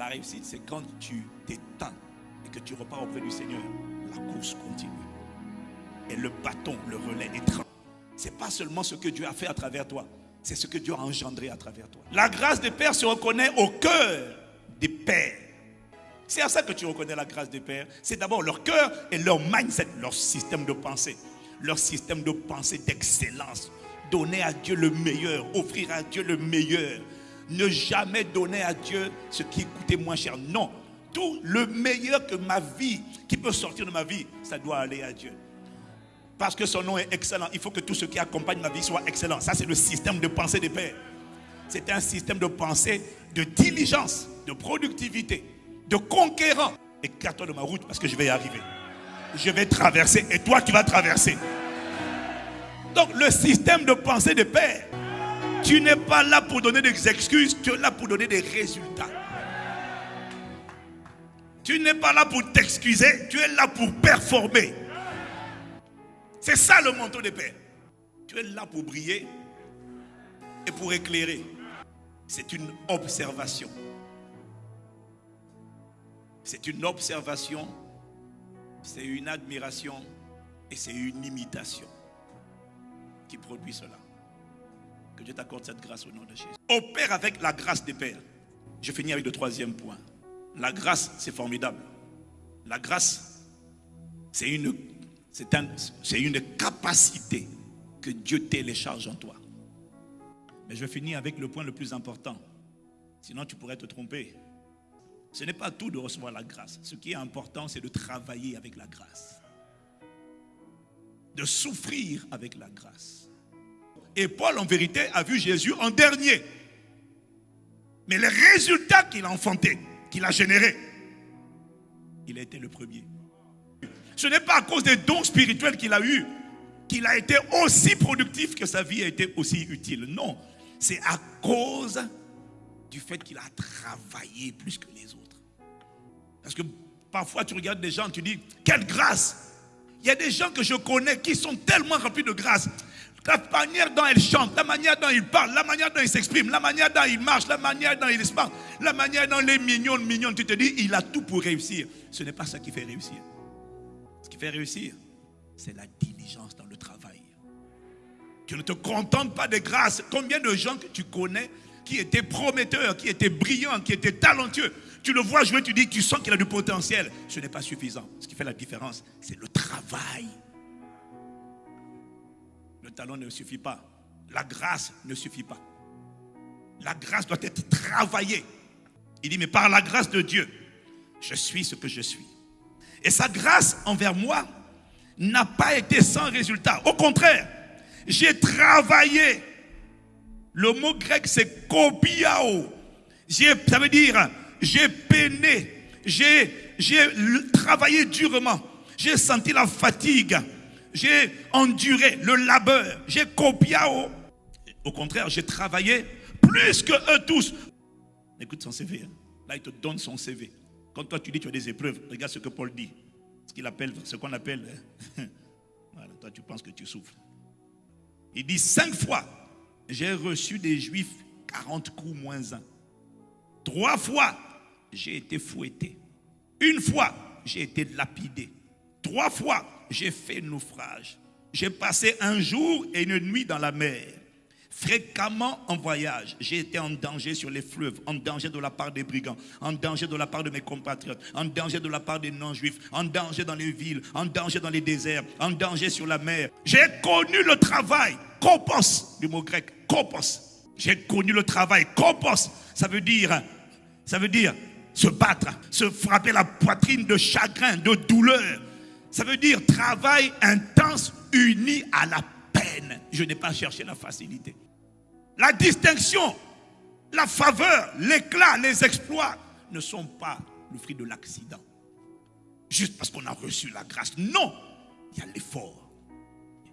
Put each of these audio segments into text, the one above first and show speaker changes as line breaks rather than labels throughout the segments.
La réussite, c'est quand tu t'éteins et que tu repars auprès du Seigneur. La course continue. Et le bâton, le relais est Ce C'est pas seulement ce que Dieu a fait à travers toi, c'est ce que Dieu a engendré à travers toi. La grâce des pères se reconnaît au cœur des pères. C'est à ça que tu reconnais la grâce des pères. C'est d'abord leur cœur et leur mindset, leur système de pensée. Leur système de pensée d'excellence. Donner à Dieu le meilleur, offrir à Dieu le meilleur. Ne jamais donner à Dieu ce qui coûtait moins cher. Non, tout le meilleur que ma vie, qui peut sortir de ma vie, ça doit aller à Dieu. Parce que son nom est excellent. Il faut que tout ce qui accompagne ma vie soit excellent. Ça, c'est le système de pensée des pères. C'est un système de pensée de diligence, de productivité, de conquérant. Écarte-toi de ma route parce que je vais y arriver. Je vais traverser et toi, tu vas traverser. Donc, le système de pensée des pères, tu n'es pas là pour donner des excuses, tu es là pour donner des résultats. Tu n'es pas là pour t'excuser, tu es là pour performer. C'est ça le manteau de paix. Tu es là pour briller et pour éclairer. C'est une observation. C'est une observation, c'est une admiration et c'est une imitation qui produit cela. Que Dieu t'accorde cette grâce au nom de Jésus. Opère avec la grâce des pères. Je finis avec le troisième point. La grâce, c'est formidable. La grâce, c'est une c'est une capacité que Dieu télécharge en toi. Mais je finis avec le point le plus important. Sinon, tu pourrais te tromper. Ce n'est pas tout de recevoir la grâce. Ce qui est important, c'est de travailler avec la grâce. De souffrir avec la grâce. Et Paul, en vérité, a vu Jésus en dernier. Mais les résultats qu'il a enfantés, qu'il a générés, il a été le premier. Ce n'est pas à cause des dons spirituels qu'il a eus qu'il a été aussi productif que sa vie a été aussi utile. Non, c'est à cause du fait qu'il a travaillé plus que les autres. Parce que parfois tu regardes des gens, tu dis, quelle grâce Il y a des gens que je connais qui sont tellement remplis de grâce. La manière dont ils chantent, la manière dont ils parlent, la manière dont ils s'expriment, la manière dont ils marchent, la manière dont ils se parlent, la manière dont les mignons, mignons, tu te dis, il a tout pour réussir. Ce n'est pas ça qui fait réussir qui fait réussir, c'est la diligence dans le travail. Tu ne te contentes pas des grâces. Combien de gens que tu connais qui étaient prometteurs, qui étaient brillants, qui étaient talentueux, tu le vois jouer, tu dis, tu sens qu'il a du potentiel. Ce n'est pas suffisant. Ce qui fait la différence, c'est le travail. Le talent ne suffit pas. La grâce ne suffit pas. La grâce doit être travaillée. Il dit, mais par la grâce de Dieu, je suis ce que je suis. Et sa grâce envers moi n'a pas été sans résultat. Au contraire, j'ai travaillé. Le mot grec, c'est kopiao. Ça veut dire, j'ai peiné, j'ai travaillé durement, j'ai senti la fatigue, j'ai enduré le labeur, j'ai copiao. Au contraire, j'ai travaillé plus que eux tous. Écoute son CV. Hein. Là, il te donne son CV. Quand toi tu dis tu as des épreuves, regarde ce que Paul dit. Ce qu'il appelle, ce qu'on appelle. voilà, toi tu penses que tu souffres. Il dit cinq fois, j'ai reçu des juifs 40 coups moins un. Trois fois, j'ai été fouetté. Une fois, j'ai été lapidé. Trois fois, j'ai fait naufrage. J'ai passé un jour et une nuit dans la mer fréquemment en voyage. J'ai été en danger sur les fleuves, en danger de la part des brigands, en danger de la part de mes compatriotes, en danger de la part des non-juifs, en danger dans les villes, en danger dans les déserts, en danger sur la mer. J'ai connu le travail, kopos, du mot grec, kopos. J'ai connu le travail, kopos, ça veut dire, ça veut dire se battre, se frapper la poitrine de chagrin, de douleur. Ça veut dire travail intense uni à la peine. Je n'ai pas cherché la facilité. La distinction, la faveur, l'éclat, les exploits ne sont pas le fruit de l'accident. Juste parce qu'on a reçu la grâce. Non, il y a l'effort.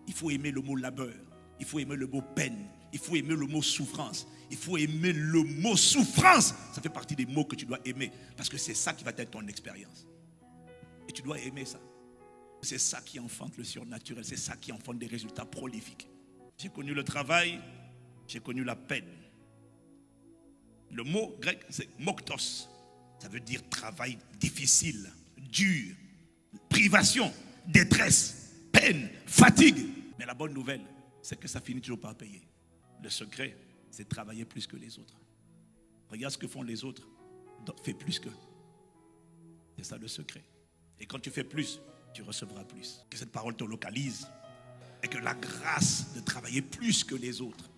Il faut aimer le mot labeur. Il faut aimer le mot peine. Il faut aimer le mot souffrance. Il faut aimer le mot souffrance. Ça fait partie des mots que tu dois aimer. Parce que c'est ça qui va être ton expérience. Et tu dois aimer ça. C'est ça qui enfante le surnaturel, c'est ça qui enfante des résultats prolifiques. J'ai connu le travail, j'ai connu la peine. Le mot grec, c'est moktos. Ça veut dire travail difficile, dur, privation, détresse, peine, fatigue. Mais la bonne nouvelle, c'est que ça finit toujours par payer. Le secret, c'est travailler plus que les autres. Regarde ce que font les autres. Fais plus que. C'est ça le secret. Et quand tu fais plus, tu recevras plus. Que cette parole te localise. Et que la grâce de travailler plus que les autres